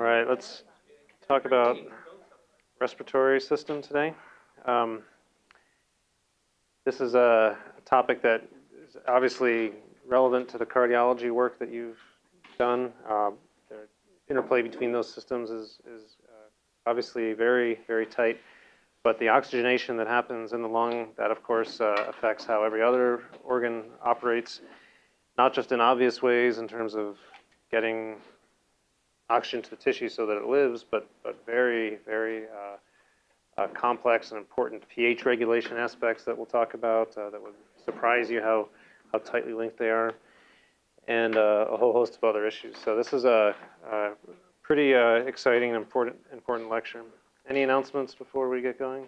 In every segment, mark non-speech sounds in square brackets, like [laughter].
All right, let's talk about respiratory system today. Um, this is a topic that is obviously relevant to the cardiology work that you've done. Uh, the interplay between those systems is, is uh, obviously very, very tight. But the oxygenation that happens in the lung, that of course uh, affects how every other organ operates, not just in obvious ways in terms of getting oxygen to the tissue so that it lives, but, but very, very uh, uh, complex and important pH regulation aspects that we'll talk about uh, that would surprise you how, how tightly linked they are, and uh, a whole host of other issues. So this is a, a pretty uh, exciting and important, important lecture. Any announcements before we get going?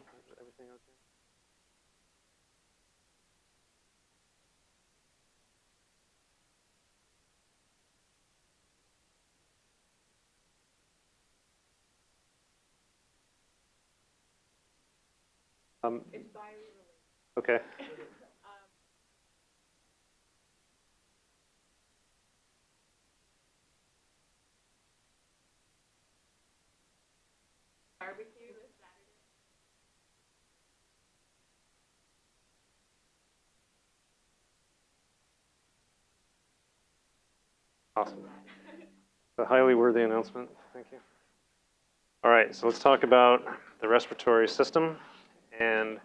Um, It's by re-release. okay. [laughs] Um, Barbecue this Saturday. Awesome. [laughs] A highly worthy announcement. Thank you. All right, so let's talk about the respiratory system. And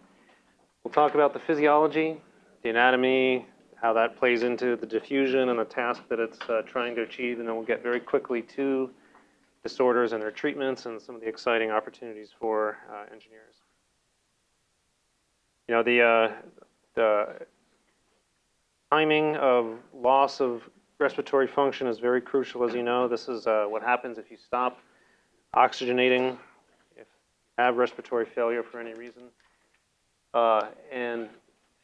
we'll talk about the physiology, the anatomy, how that plays into the diffusion and the task that it's uh, trying to achieve. And then we'll get very quickly to disorders and their treatments and some of the exciting opportunities for uh, engineers. You know, the, uh, the timing of loss of respiratory function is very crucial, as you know. This is uh, what happens if you stop oxygenating, if you have respiratory failure for any reason. Uh, and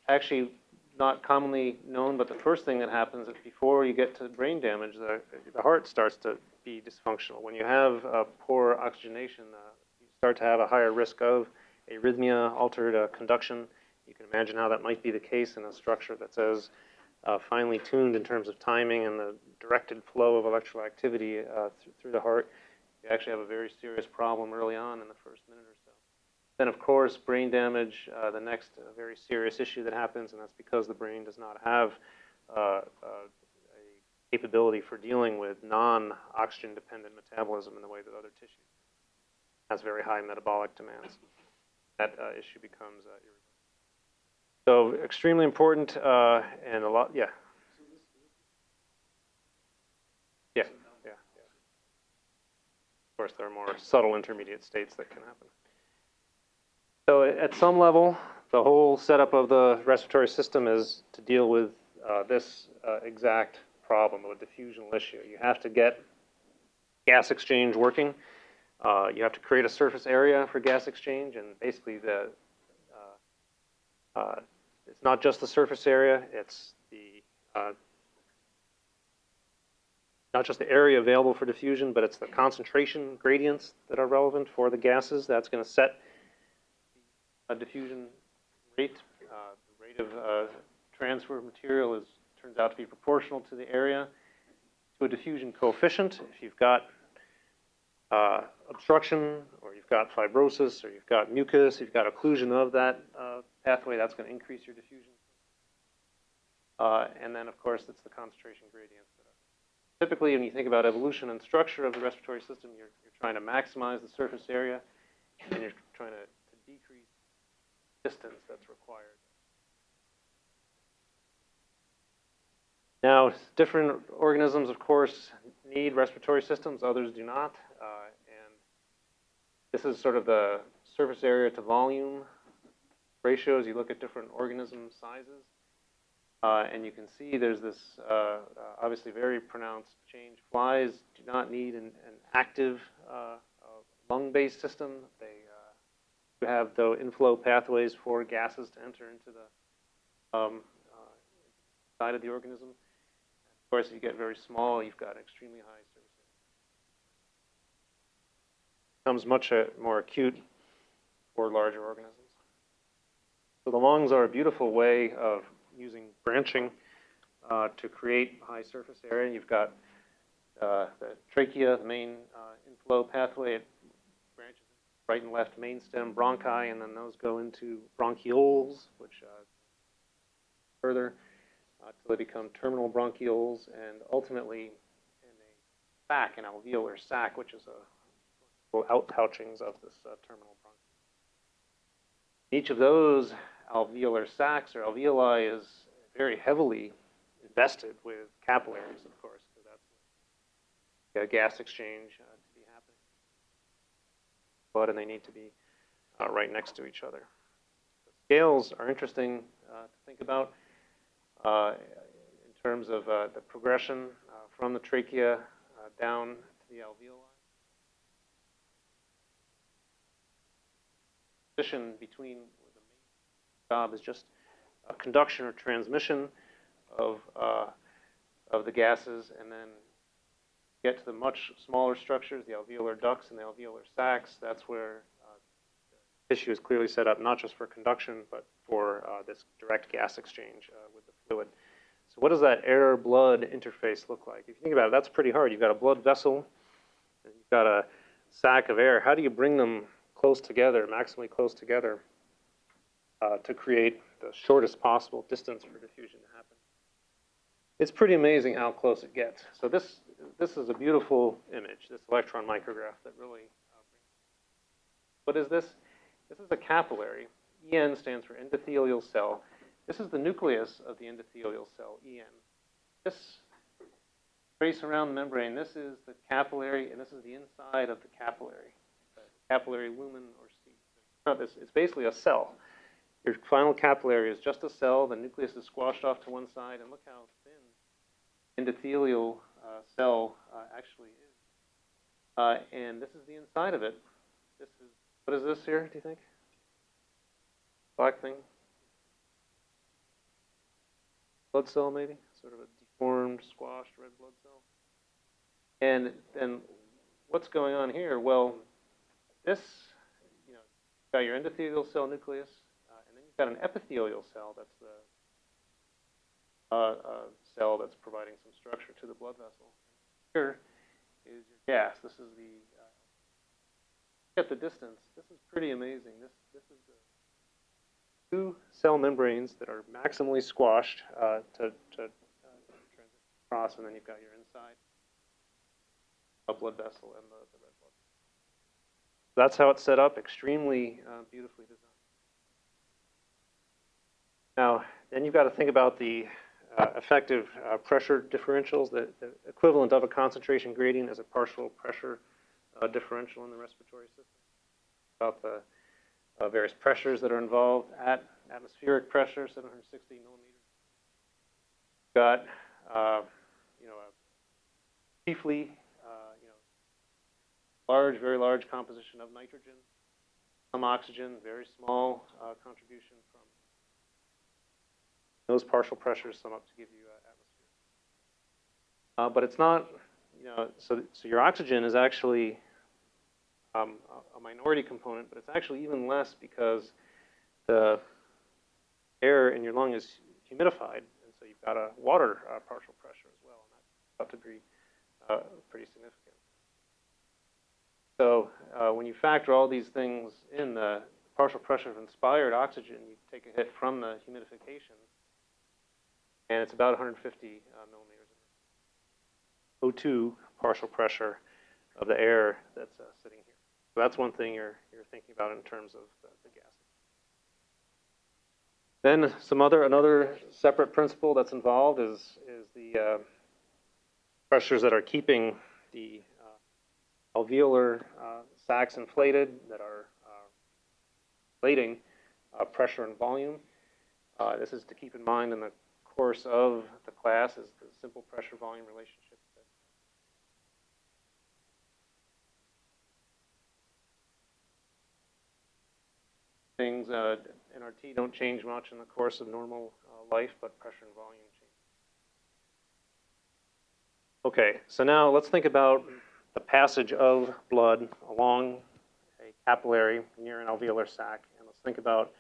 actually, not commonly known, but the first thing that happens is before you get to brain damage, the, the heart starts to be dysfunctional. When you have uh, poor oxygenation, uh, you start to have a higher risk of arrhythmia, altered uh, conduction. You can imagine how that might be the case in a structure that's as uh, finely tuned in terms of timing and the directed flow of electrical activity uh, th through the heart. You actually have a very serious problem early on in the first. Then, of course, brain damage, uh, the next uh, very serious issue that happens, and that's because the brain does not have uh, uh, a capability for dealing with non-oxygen dependent metabolism in the way that other tissues has very high metabolic demands. That uh, issue becomes uh, irreversible. So extremely important and a lot, yeah. Yeah, yeah, yeah. Of course, there are more subtle intermediate states that can happen. So at some level, the whole setup of the respiratory system is to deal with uh, this uh, exact problem of a diffusional issue. You have to get gas exchange working. Uh, you have to create a surface area for gas exchange, and basically the uh, uh, it's not just the surface area; it's the uh, not just the area available for diffusion, but it's the concentration gradients that are relevant for the gases. That's going to set a diffusion rate. Uh, the rate of uh, transfer of material is turns out to be proportional to the area to a diffusion coefficient. If you've got uh, obstruction, or you've got fibrosis, or you've got mucus, you've got occlusion of that uh, pathway, that's going to increase your diffusion. Uh, and then, of course, it's the concentration gradients. Typically, when you think about evolution and structure of the respiratory system, you're, you're trying to maximize the surface area, and you're trying to, distance that's required. Now, different organisms, of course, need respiratory systems, others do not. Uh, and this is sort of the surface area to volume ratios. You look at different organism sizes. Uh, and you can see there's this uh, uh obviously very pronounced change. Flies do not need an, an active uh, uh, lung-based system. They have the inflow pathways for gases to enter into the um, side of the organism Of course, if you get very small, you've got extremely high surface area. Becomes much uh, more acute for larger organisms. So the lungs are a beautiful way of using branching uh, to create high surface area. You've got uh, the trachea, the main uh, inflow pathway. It right and left main stem bronchi, and then those go into bronchioles, which uh, further uh, till they become terminal bronchioles, and ultimately in a sac, an alveolar sac, which is a little outpouchings of this uh, terminal bronchiole. Each of those alveolar sacs or alveoli is very heavily invested with capillaries, of course, because that's the gas exchange uh, and they need to be uh, right next to each other. Scales are interesting uh, to think about uh, in terms of uh, the progression from the trachea down to the alveoli. Position between the job is just conduction or transmission of uh, of the gases, and then get to the much smaller structures, the alveolar ducts and the alveolar sacs. That's where uh, tissue is clearly set up, not just for conduction, but for uh, this direct gas exchange uh, with the fluid. So what does that air-blood interface look like? If you think about it, that's pretty hard. You've got a blood vessel, and you've got a sac of air. How do you bring them close together, maximally close together, uh, to create the shortest possible distance for diffusion to happen? It's pretty amazing how close it gets. So this this is a beautiful image, this electron micrograph that really. Uh, what is this? This is a capillary. En stands for endothelial cell. This is the nucleus of the endothelial cell, En. This trace around the membrane, this is the capillary, and this is the inside of the capillary, capillary lumen or this it's basically a cell. Your final capillary is just a cell. The nucleus is squashed off to one side, and look how thin endothelial cell uh, actually is. Uh, and this is the inside of it. This is what is this here? Do you think? Black thing. Blood cell, maybe, sort of a deformed, squashed red blood cell. And then, what's going on here? Well, this, you know, you've got your endothelial cell nucleus, uh, and then you've got an epithelial cell. That's the uh, uh, cell that's providing some structure to the blood vessel. Here is your gas. This is the uh, at the distance. This is pretty amazing. This this is two cell membranes that are maximally squashed uh, to to uh, across, and then you've got your inside a blood vessel and the, the red blood. That's how it's set up. Extremely uh, beautifully designed. Now, then you've got to think about the uh, effective uh, pressure differentials. The, the equivalent of a concentration gradient as a partial pressure uh, differential in the respiratory system. About the uh, various pressures that are involved at atmospheric pressure, 760 millimeters. Got, uh, you know, chiefly, uh, you know, large, very large composition of nitrogen, some oxygen, very small contribution those partial pressures sum up to give you uh, atmosphere. Uh, but it's not, you know, so, so your oxygen is actually um, a, minority component, but it's actually even less because the air in your lung is humidified, and so you've got a water uh, partial pressure as well, and that's about to be uh, pretty significant. So uh, when you factor all these things in, the partial pressure of inspired oxygen, you take a hit from the humidification, and it's about 150 uh, millimeters of O2 partial pressure of the air that's uh, sitting here. So that's one thing you're, you're thinking about in terms of the, the gas. Then some other, another separate principle that's involved is, is the uh, pressures that are keeping the uh, alveolar uh, sacs inflated that are uh, inflating pressure and volume. This is to keep in mind in the course of the class is the simple pressure volume relationship. Things uh, NRT don't change much in the course of normal uh, life, but pressure and volume change. Okay, so now let's think about the passage of blood along a capillary near an alveolar sac, and let's think about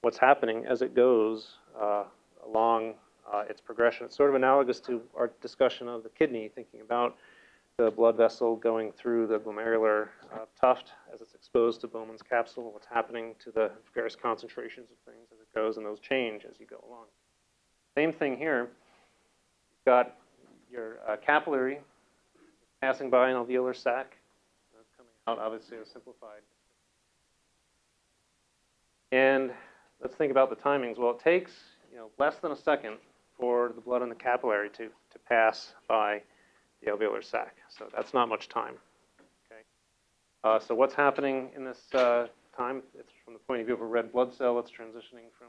what's happening as it goes uh, along uh, its progression. It's sort of analogous to our discussion of the kidney, thinking about the blood vessel going through the glomerular uh, tuft as it's exposed to Bowman's capsule, what's happening to the various concentrations of things as it goes, and those change as you go along. Same thing here. You've got your uh, capillary passing by an alveolar sac. That's coming out, obviously, a simplified. And let's think about the timings. Well, it takes know less than a second for the blood in the capillary to, to pass by the alveolar sac. So that's not much time. Okay. Uh, so what's happening in this uh, time? It's from the point of view of a red blood cell. It's transitioning from.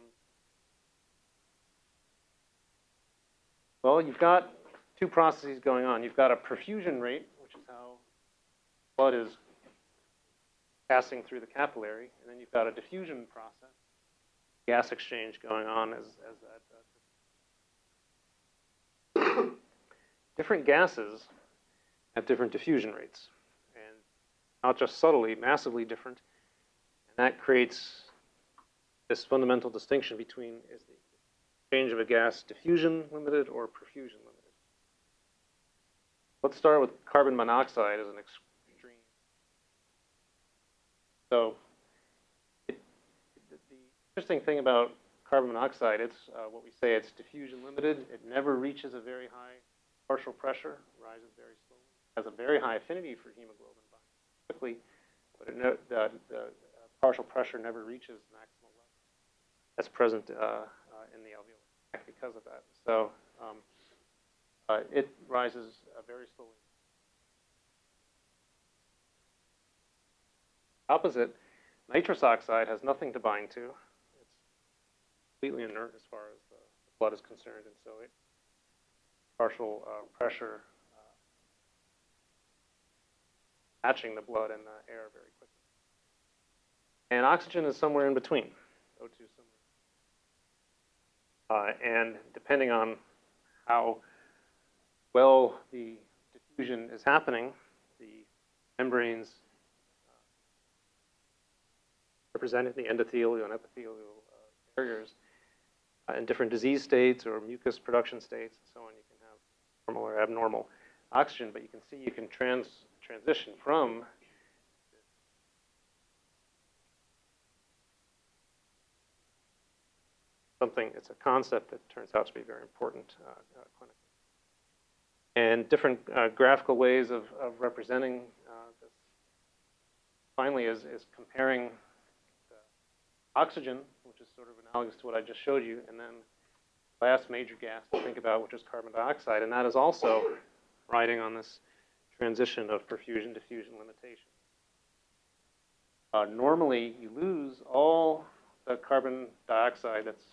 Well, you've got two processes going on. You've got a perfusion rate, which is how blood is passing through the capillary, and then you've got a diffusion process, gas exchange going on as, as that. Uh, [coughs] different gases have different diffusion rates, and not just subtly, massively different, and that creates this fundamental distinction between is the change of a gas diffusion limited or perfusion limited. Let's start with carbon monoxide as an extreme. So, interesting thing about carbon monoxide, it's uh, what we say it's diffusion limited. It never reaches a very high partial pressure, rises very slowly, has a very high affinity for hemoglobin binds quickly, but it no, the, the uh, partial pressure never reaches maximal level. That's present uh, uh, in the alveolar sac because of that. So um, uh, it rises uh, very slowly. Opposite, nitrous oxide has nothing to bind to. Completely inert as far as the, blood is concerned, and so it partial uh, pressure uh, matching the blood and the air very quickly. And oxygen is somewhere in between. O2 somewhere. Uh, and depending on how well the diffusion is happening, the membranes uh, representing the endothelial and epithelial uh, barriers in different disease states or mucus production states and so on, you can have normal or abnormal oxygen, but you can see you can trans transition from something, it's a concept that turns out to be very important uh, uh, clinically. And different uh, graphical ways of, of representing uh, this finally is, is comparing oxygen, which is sort of analogous to what I just showed you, and then last major gas to think about, which is carbon dioxide, and that is also riding on this transition of perfusion diffusion limitation. Uh, normally, you lose all the carbon dioxide that's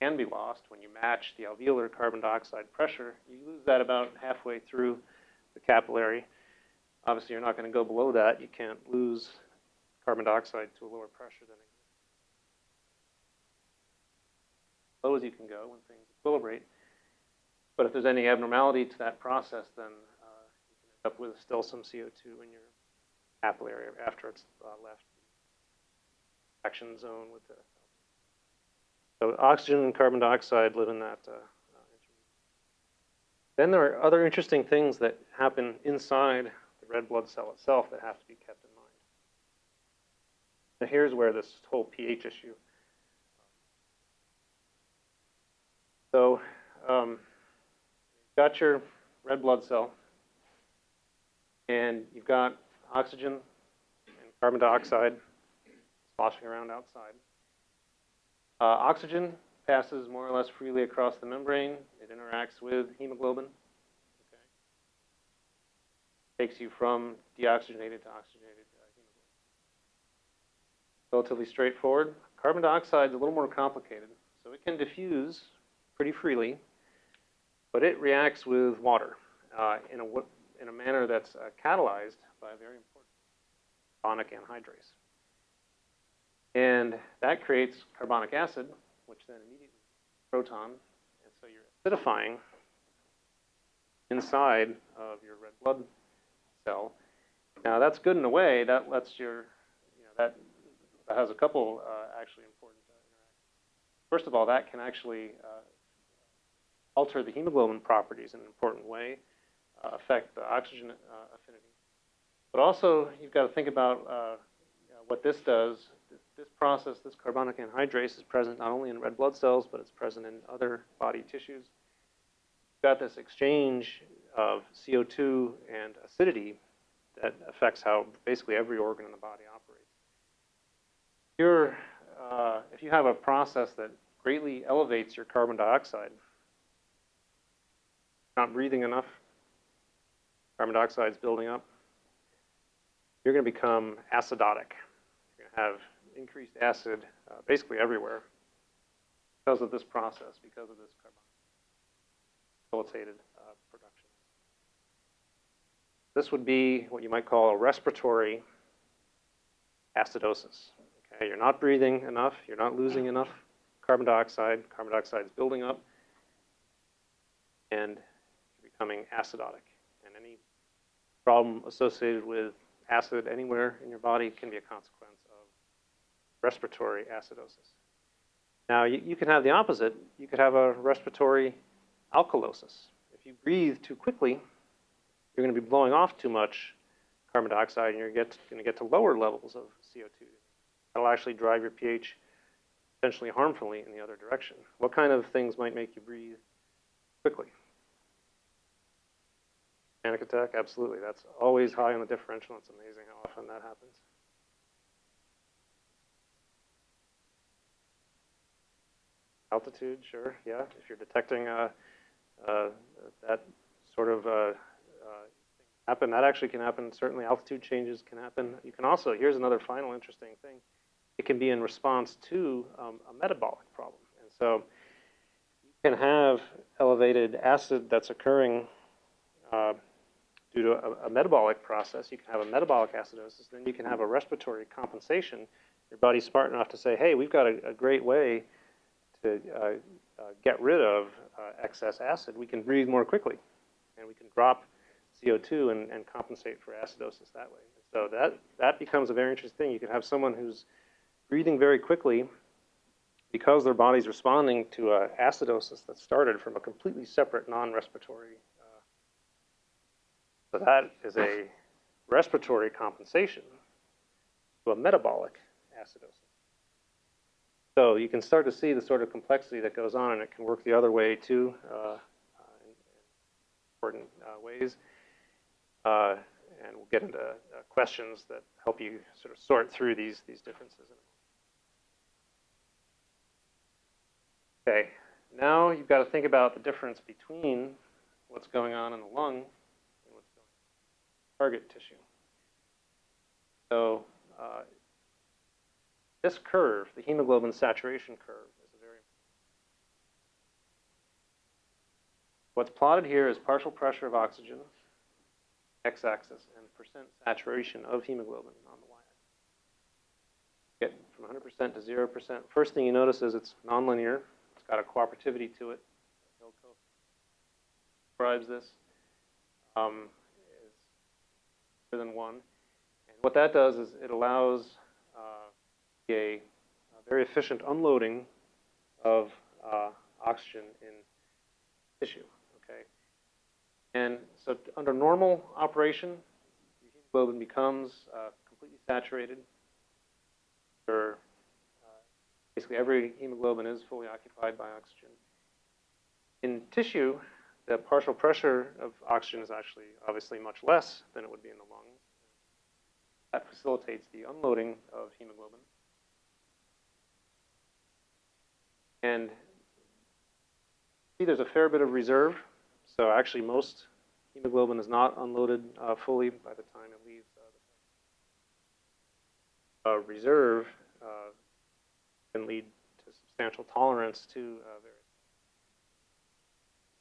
can be lost when you match the alveolar carbon dioxide pressure. You lose that about halfway through the capillary. Obviously, you're not going to go below that. You can't lose carbon dioxide to a lower pressure than. Low as you can go when things equilibrate. But if there's any abnormality to that process, then uh, you can end up with still some CO2 in your capillary after it's uh, left the action zone with the so oxygen and carbon dioxide live in that. Uh, then there are other interesting things that happen inside the red blood cell itself that have to be kept Now here's where this whole pH issue. So um, you've got your red blood cell, and you've got oxygen and carbon dioxide sloshing around outside. Uh, oxygen passes more or less freely across the membrane. It interacts with hemoglobin. Okay. Takes you from deoxygenated to oxygenated. Relatively straightforward. Carbon dioxide is a little more complicated. So it can diffuse pretty freely, but it reacts with water uh, in, a, in a manner that's uh, catalyzed by a very important carbonic anhydrase. And that creates carbonic acid, which then immediately proton, and so you're acidifying inside of your red blood cell. Now that's good in a way. That lets your, you know, that, that has a couple uh, actually important uh, interactions. First of all, that can actually uh, alter the hemoglobin properties in an important way. Uh, affect the oxygen uh, affinity. But also, you've got to think about what this does. This, process, this carbonic anhydrase, is present not only in red blood cells, but it's present in other body tissues. You've got this exchange of CO2 and acidity that affects how basically every organ in the body. You're, uh, if you have a process that greatly elevates your carbon dioxide, not breathing enough, carbon dioxide is building up, you're going to become acidotic. You're going to have increased acid uh, basically everywhere because of this process, because of this carbon facilitated uh, production. This would be what you might call a respiratory acidosis. Okay, you're not breathing enough, you're not losing enough carbon dioxide, carbon dioxide is building up, and you're becoming acidotic. And any problem associated with acid anywhere in your body can be a consequence of respiratory acidosis. Now, you, you can have the opposite. You could have a respiratory alkalosis. If you breathe too quickly, you're going to be blowing off too much carbon dioxide and you're get, going to get to lower levels of CO2. That'll actually drive your pH potentially harmfully in the other direction. What kind of things might make you breathe quickly? Panic attack? Absolutely. That's always high on the differential. It's amazing how often that happens. Altitude, sure, yeah. If you're detecting uh, uh, that sort of uh, uh, happen, that actually can happen. Certainly, altitude changes can happen. You can also, here's another final interesting thing. It can be in response to um, a metabolic problem. And so you can have elevated acid that's occurring uh, due to a, a, metabolic process. You can have a metabolic acidosis. Then you can have a respiratory compensation. Your body's smart enough to say, hey, we've got a, a great way to uh, uh, get rid of uh, excess acid. We can breathe more quickly. And we can drop CO2 and, and compensate for acidosis that way. So that, that becomes a very interesting thing. You can have someone who's breathing very quickly because their body's responding to uh, acidosis that started from a completely separate non-respiratory. Uh, so that is a respiratory compensation to a metabolic acidosis. So you can start to see the sort of complexity that goes on, and it can work the other way too, uh, in, in important uh, ways. Uh, and we'll get into uh, questions that help you sort of sort through these these differences. Okay, now you've got to think about the difference between what's going on in the lung and what's going on in target tissue. So uh, this curve, the hemoglobin saturation curve, is a very What's plotted here is partial pressure of oxygen, x-axis, and percent saturation of hemoglobin on the y-axis. Get from 100% to 0%. First thing you notice is it's nonlinear. It's got a cooperativity to it. Hilco describes this. Um, is greater than one. And what that does is it allows uh, a, a, very efficient unloading of uh, oxygen in tissue. Okay. And so under normal operation, hemoglobin becomes uh, completely saturated. Basically every hemoglobin is fully occupied by oxygen. In tissue, the partial pressure of oxygen is actually obviously much less than it would be in the lungs. That facilitates the unloading of hemoglobin. And see there's a fair bit of reserve. So actually most hemoglobin is not unloaded uh, fully by the time it leaves uh, the uh, reserve uh, can lead to substantial tolerance to uh, various,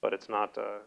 but it's not uh.